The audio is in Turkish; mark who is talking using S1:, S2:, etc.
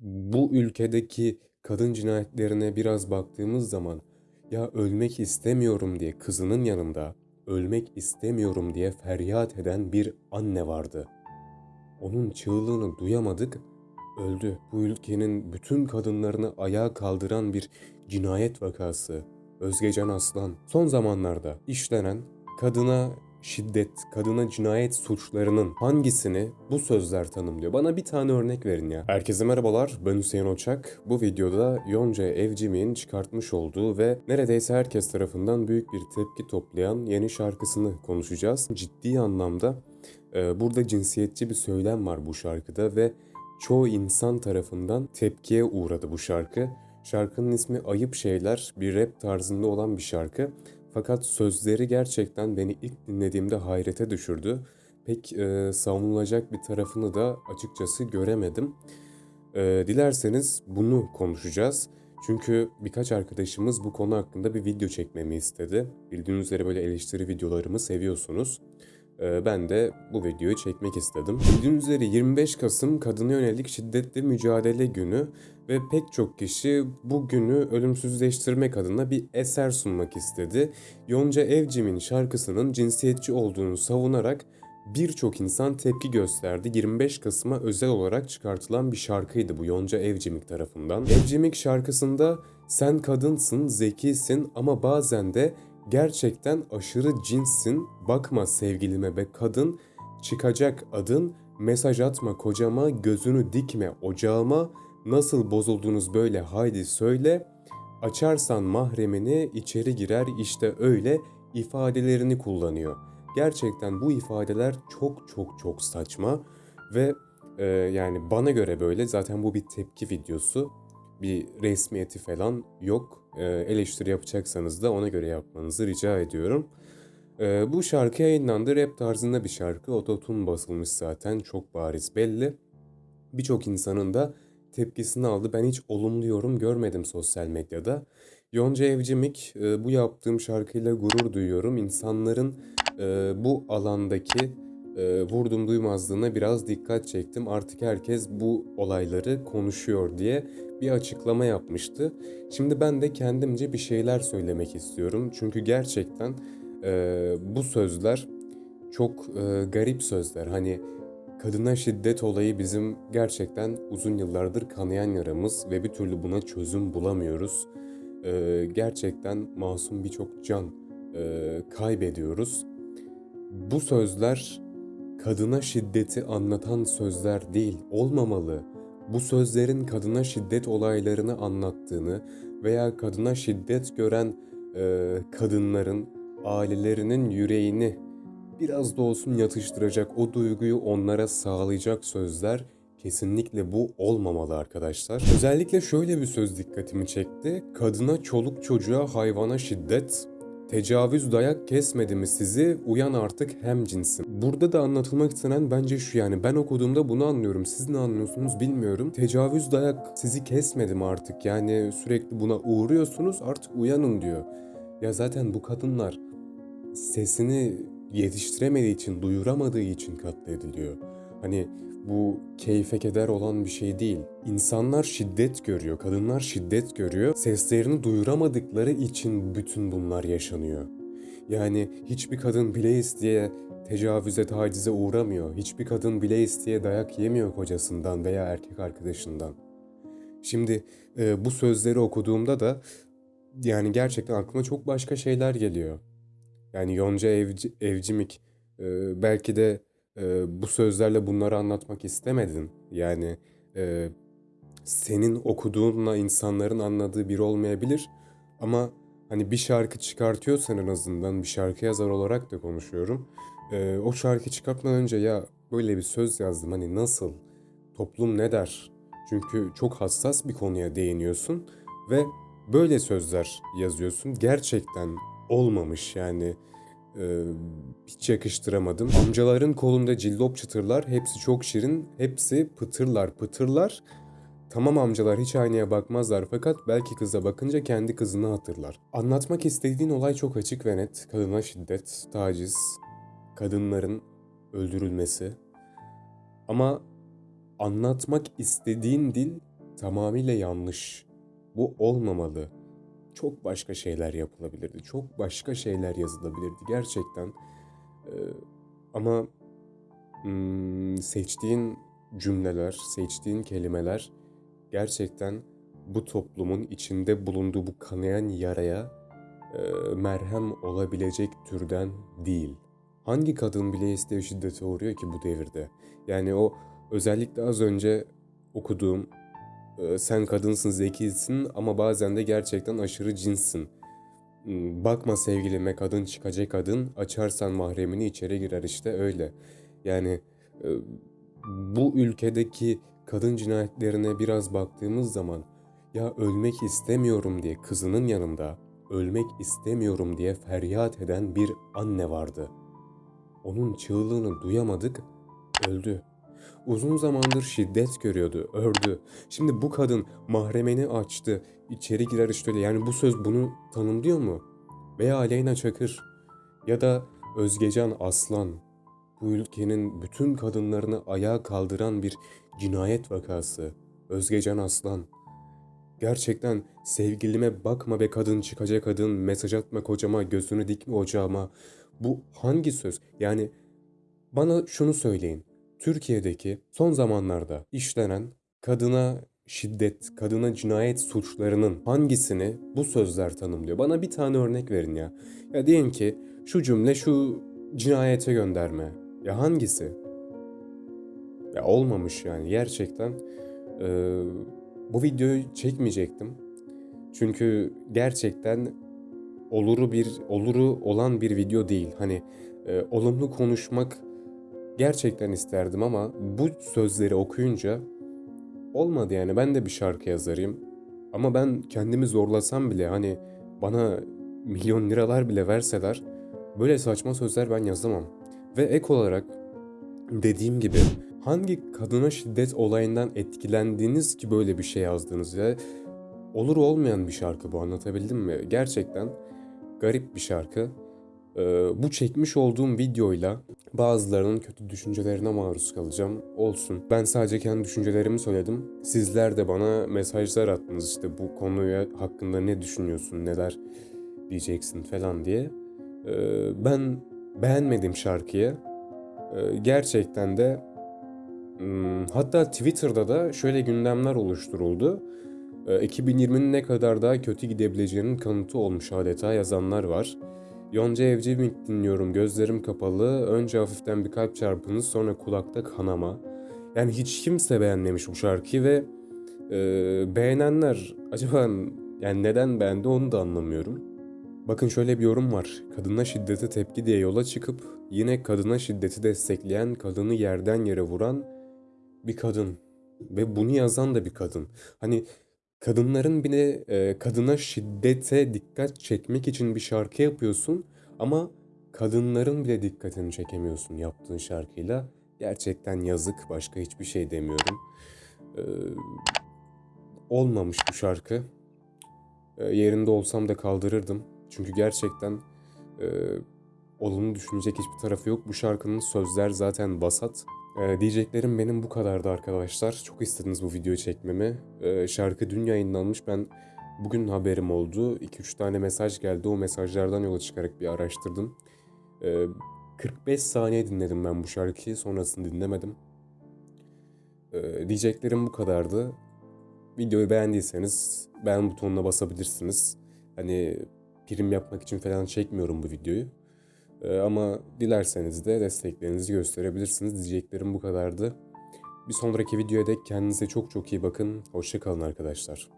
S1: bu ülkedeki kadın cinayetlerine biraz baktığımız zaman ya ölmek istemiyorum diye kızının yanında ölmek istemiyorum diye feryat eden bir anne vardı. Onun çığlığını duyamadık, öldü. Bu ülkenin bütün kadınlarını ayağa kaldıran bir cinayet vakası. Özgecan Aslan. Son zamanlarda işlenen kadına şiddet, kadına cinayet suçlarının hangisini bu sözler tanımlıyor? Bana bir tane örnek verin ya. Herkese merhabalar, ben Hüseyin Oçak. Bu videoda Yonca Evcimik'in çıkartmış olduğu ve neredeyse herkes tarafından büyük bir tepki toplayan yeni şarkısını konuşacağız. Ciddi anlamda e, burada cinsiyetçi bir söylem var bu şarkıda ve çoğu insan tarafından tepkiye uğradı bu şarkı. Şarkının ismi Ayıp Şeyler, bir rap tarzında olan bir şarkı. Fakat sözleri gerçekten beni ilk dinlediğimde hayrete düşürdü. Pek e, savunulacak bir tarafını da açıkçası göremedim. E, dilerseniz bunu konuşacağız. Çünkü birkaç arkadaşımız bu konu hakkında bir video çekmemi istedi. Bildiğiniz üzere böyle eleştiri videolarımı seviyorsunuz. E, ben de bu videoyu çekmek istedim. Bildiğiniz üzere 25 Kasım Kadına Yönelik Şiddetli Mücadele Günü ve pek çok kişi bu günü ölümsüzleştirmek adına bir eser sunmak istedi. Yonca Evcimik'in şarkısının cinsiyetçi olduğunu savunarak birçok insan tepki gösterdi. 25 Kasım'a özel olarak çıkartılan bir şarkıydı bu Yonca Evcimik tarafından. Evcimik şarkısında sen kadınsın, zekisin ama bazen de gerçekten aşırı cinssin. Bakma sevgilime be kadın, çıkacak adın, mesaj atma kocama, gözünü dikme ocağıma, Nasıl bozuldunuz böyle haydi söyle. Açarsan mahremini içeri girer işte öyle ifadelerini kullanıyor. Gerçekten bu ifadeler çok çok çok saçma ve e, yani bana göre böyle zaten bu bir tepki videosu. Bir resmiyeti falan yok. E, eleştiri yapacaksanız da ona göre yapmanızı rica ediyorum. E, bu şarkı yayınlandı. Rap tarzında bir şarkı. Ototun basılmış zaten çok bariz belli. Birçok insanın da tepkisini aldı. Ben hiç olumlu yorum görmedim sosyal medyada. Yonca Evcimik e, bu yaptığım şarkıyla gurur duyuyorum. İnsanların bu alandaki e, vurdum duymazlığına biraz dikkat çektim. Artık herkes bu olayları konuşuyor diye bir açıklama yapmıştı. Şimdi ben de kendimce bir şeyler söylemek istiyorum. Çünkü gerçekten bu sözler çok garip sözler. Hani Kadına şiddet olayı bizim gerçekten uzun yıllardır kanayan yaramız ve bir türlü buna çözüm bulamıyoruz. Ee, gerçekten masum birçok can e, kaybediyoruz. Bu sözler kadına şiddeti anlatan sözler değil, olmamalı. Bu sözlerin kadına şiddet olaylarını anlattığını veya kadına şiddet gören e, kadınların ailelerinin yüreğini biraz da olsun yatıştıracak, o duyguyu onlara sağlayacak sözler kesinlikle bu olmamalı arkadaşlar. Özellikle şöyle bir söz dikkatimi çekti. Kadına, çoluk çocuğa, hayvana şiddet, Tecavüz dayak kesmedi mi sizi? Uyan artık hem cinsim. Burada da anlatılmak istenen bence şu yani ben okuduğumda bunu anlıyorum. Siz ne anlıyorsunuz bilmiyorum. Tecavüz dayak sizi kesmedi mi artık? Yani sürekli buna uğruyorsunuz artık uyanın diyor. Ya zaten bu kadınlar sesini yetiştiremediği için, duyuramadığı için katlediliyor. Hani bu keyfe keder olan bir şey değil. İnsanlar şiddet görüyor, kadınlar şiddet görüyor. Seslerini duyuramadıkları için bütün bunlar yaşanıyor. Yani hiçbir kadın bile isteye tecavüze, tacize uğramıyor. Hiçbir kadın bile isteye dayak yemiyor kocasından veya erkek arkadaşından. Şimdi e, bu sözleri okuduğumda da yani gerçekten aklıma çok başka şeyler geliyor. Yani Yonca Evci, Evcimik e, belki de e, bu sözlerle bunları anlatmak istemedin. Yani e, senin okuduğunla insanların anladığı bir olmayabilir. Ama hani bir şarkı çıkartıyorsan en azından bir şarkı yazar olarak da konuşuyorum. E, o şarkı çıkartmadan önce ya böyle bir söz yazdım hani nasıl, toplum ne der? Çünkü çok hassas bir konuya değiniyorsun ve böyle sözler yazıyorsun. Gerçekten olmamış yani e, hiç yakıştıramadım. Amcaların kolunda cillop çıtırlar, hepsi çok şirin, hepsi pıtırlar pıtırlar. Tamam amcalar hiç aynaya bakmazlar fakat belki kıza bakınca kendi kızını hatırlar. Anlatmak istediğin olay çok açık ve net. Kadına şiddet, taciz, kadınların öldürülmesi. Ama anlatmak istediğin dil tamamıyla yanlış. Bu olmamalı. Çok başka şeyler yapılabilirdi. Çok başka şeyler yazılabilirdi gerçekten. Ee, ama hmm, seçtiğin cümleler, seçtiğin kelimeler gerçekten bu toplumun içinde bulunduğu bu kanayan yaraya e, merhem olabilecek türden değil. Hangi kadın bile isteği şiddete uğruyor ki bu devirde? Yani o özellikle az önce okuduğum sen kadınsın, zekisin ama bazen de gerçekten aşırı cinssin. Hmm, Bakma sevgilime kadın çıkacak kadın, açarsan mahremini içeri girer işte öyle. Yani e, bu ülkedeki kadın cinayetlerine biraz baktığımız zaman ya ölmek istemiyorum diye kızının yanında ölmek istemiyorum diye feryat eden bir anne vardı. Onun çığlığını duyamadık, öldü. Uzun zamandır şiddet görüyordu, ördü. Şimdi bu kadın mahremeni açtı, içeri girer işte öyle. Yani bu söz bunu tanımlıyor mu? Veya Aleyna Çakır ya da Özgecan Aslan bu ülkenin bütün kadınlarını ayağa kaldıran bir cinayet vakası. Özgecan Aslan. Gerçekten sevgilime bakma be kadın çıkacak kadın mesaj atma kocama gözünü dikme ocağıma. Bu hangi söz? Yani bana şunu söyleyin. Türkiye'deki son zamanlarda işlenen kadına şiddet, kadına cinayet suçlarının hangisini bu sözler tanımlıyor? Bana bir tane örnek verin ya. Ya diyelim ki şu cümle şu cinayete gönderme. Ya hangisi? Ya olmamış yani gerçekten. Ee, bu videoyu çekmeyecektim. Çünkü gerçekten oluru bir oluru olan bir video değil. Hani e, olumlu konuşmak gerçekten isterdim ama bu sözleri okuyunca olmadı yani. Ben de bir şarkı yazarıyım. Ama ben kendimi zorlasam bile hani bana milyon liralar bile verseler böyle saçma sözler ben yazamam. Ve ek olarak dediğim gibi hangi kadına şiddet olayından etkilendiniz ki böyle bir şey yazdınız ya? Olur olmayan bir şarkı bu anlatabildim mi? Gerçekten garip bir şarkı. Ee, bu çekmiş olduğum videoyla bazılarının kötü düşüncelerine maruz kalacağım. Olsun. Ben sadece kendi düşüncelerimi söyledim. Sizler de bana mesajlar attınız işte bu konuya hakkında ne düşünüyorsun, neler diyeceksin falan diye. Ee, ben beğenmedim şarkıyı. Ee, gerçekten de hmm, hatta Twitter'da da şöyle gündemler oluşturuldu. Ee, 2020'nin ne kadar daha kötü gidebileceğinin kanıtı olmuş adeta yazanlar var. Yonca Evcimik dinliyorum gözlerim kapalı. Önce hafiften bir kalp çarpınız sonra kulakta kanama. Yani hiç kimse beğenmemiş bu şarkıyı ve e, beğenenler acaba yani neden beğendi onu da anlamıyorum. Bakın şöyle bir yorum var. Kadına şiddete tepki diye yola çıkıp yine kadına şiddeti destekleyen, kadını yerden yere vuran bir kadın. Ve bunu yazan da bir kadın. Hani kadınların bile e, kadına şiddete dikkat çekmek için bir şarkı yapıyorsun ama kadınların bile dikkatini çekemiyorsun yaptığın şarkıyla. Gerçekten yazık. Başka hiçbir şey demiyorum. Ee, olmamış bu şarkı. Ee, yerinde olsam da kaldırırdım. Çünkü gerçekten e, olumlu düşünecek hiçbir tarafı yok. Bu şarkının sözler zaten basat. Ee, diyeceklerim benim bu kadardı arkadaşlar. Çok istediniz bu videoyu çekmemi. Ee, şarkı dün yayınlanmış. Ben bugün haberim oldu. 2-3 tane mesaj geldi. O mesajlardan yola çıkarak bir araştırdım. Ee, 45 saniye dinledim ben bu şarkıyı. Sonrasını dinlemedim. Ee, diyeceklerim bu kadardı. Videoyu beğendiyseniz beğen butonuna basabilirsiniz. Hani prim yapmak için falan çekmiyorum bu videoyu. Ee, ama dilerseniz de desteklerinizi gösterebilirsiniz. Diyeceklerim bu kadardı. Bir sonraki videoya dek kendinize çok çok iyi bakın. Hoşçakalın arkadaşlar.